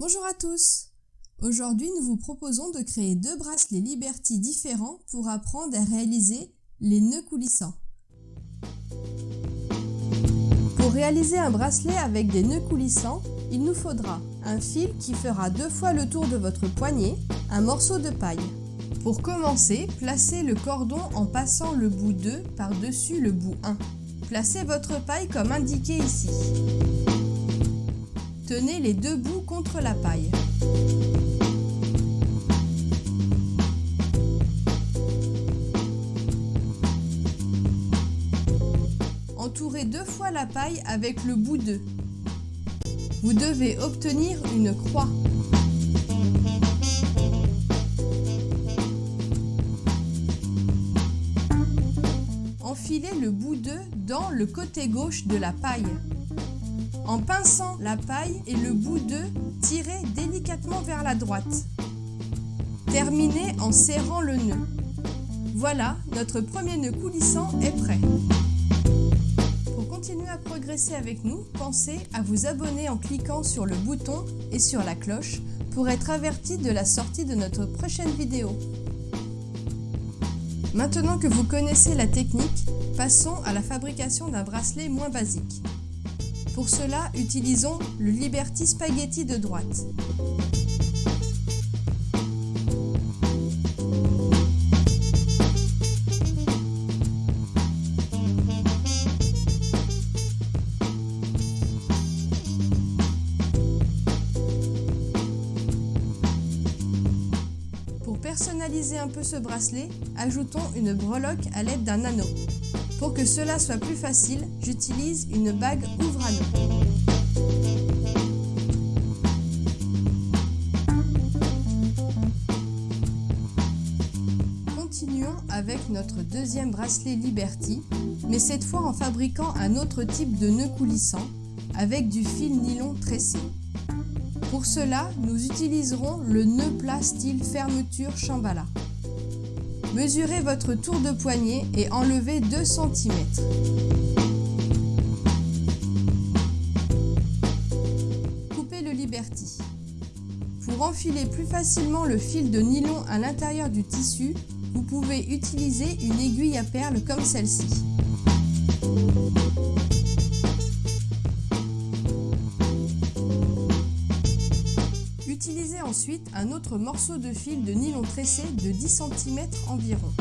Bonjour à tous Aujourd'hui, nous vous proposons de créer deux bracelets Liberty différents pour apprendre à réaliser les nœuds coulissants. Pour réaliser un bracelet avec des nœuds coulissants, il nous faudra un fil qui fera deux fois le tour de votre poignet, un morceau de paille. Pour commencer, placez le cordon en passant le bout 2 par-dessus le bout 1. Placez votre paille comme indiqué ici. Tenez les deux bouts contre la paille. Entourez deux fois la paille avec le bout 2. Vous devez obtenir une croix. Enfilez le bout 2 dans le côté gauche de la paille. En pinçant la paille et le bout de, tirez délicatement vers la droite. Terminez en serrant le nœud. Voilà, notre premier nœud coulissant est prêt. Pour continuer à progresser avec nous, pensez à vous abonner en cliquant sur le bouton et sur la cloche pour être averti de la sortie de notre prochaine vidéo. Maintenant que vous connaissez la technique, passons à la fabrication d'un bracelet moins basique. Pour cela, utilisons le Liberty Spaghetti de droite. Pour personnaliser un peu ce bracelet, ajoutons une breloque à l'aide d'un anneau. Pour que cela soit plus facile, j'utilise une bague ouvre-anneau. Continuons avec notre deuxième bracelet Liberty, mais cette fois en fabriquant un autre type de nœud coulissant avec du fil nylon tressé. Pour cela, nous utiliserons le nœud plat style fermeture Shambhala. Mesurez votre tour de poignet et enlevez 2 cm. Coupez le Liberty. Pour enfiler plus facilement le fil de nylon à l'intérieur du tissu, vous pouvez utiliser une aiguille à perles comme celle-ci. Ensuite un autre morceau de fil de nylon tressé de 10 cm environ.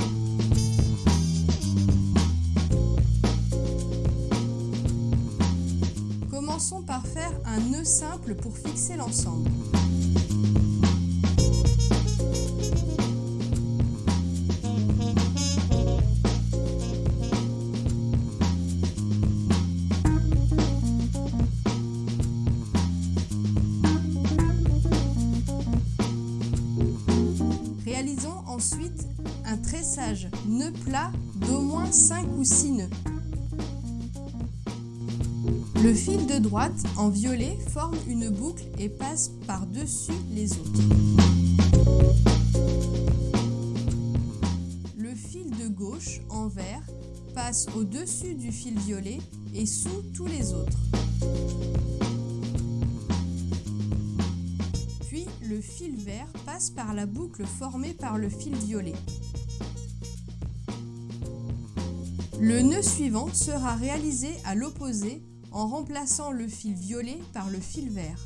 Commençons par faire un nœud simple pour fixer l'ensemble. Ensuite un tressage nœud plat d'au moins 5 ou 6 nœuds. Le fil de droite en violet forme une boucle et passe par-dessus les autres. Le fil de gauche en vert passe au-dessus du fil violet et sous tous les autres. Vert passe par la boucle formée par le fil violet. Le nœud suivant sera réalisé à l'opposé en remplaçant le fil violet par le fil vert.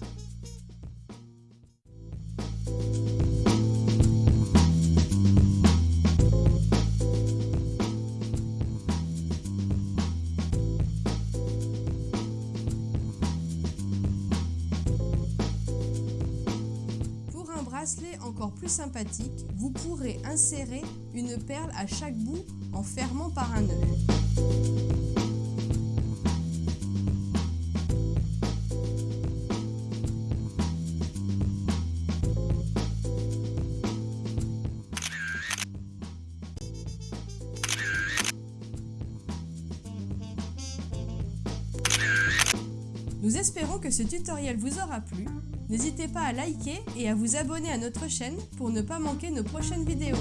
Encore plus sympathique, vous pourrez insérer une perle à chaque bout en fermant par un nœud. Nous espérons que ce tutoriel vous aura plu. N'hésitez pas à liker et à vous abonner à notre chaîne pour ne pas manquer nos prochaines vidéos.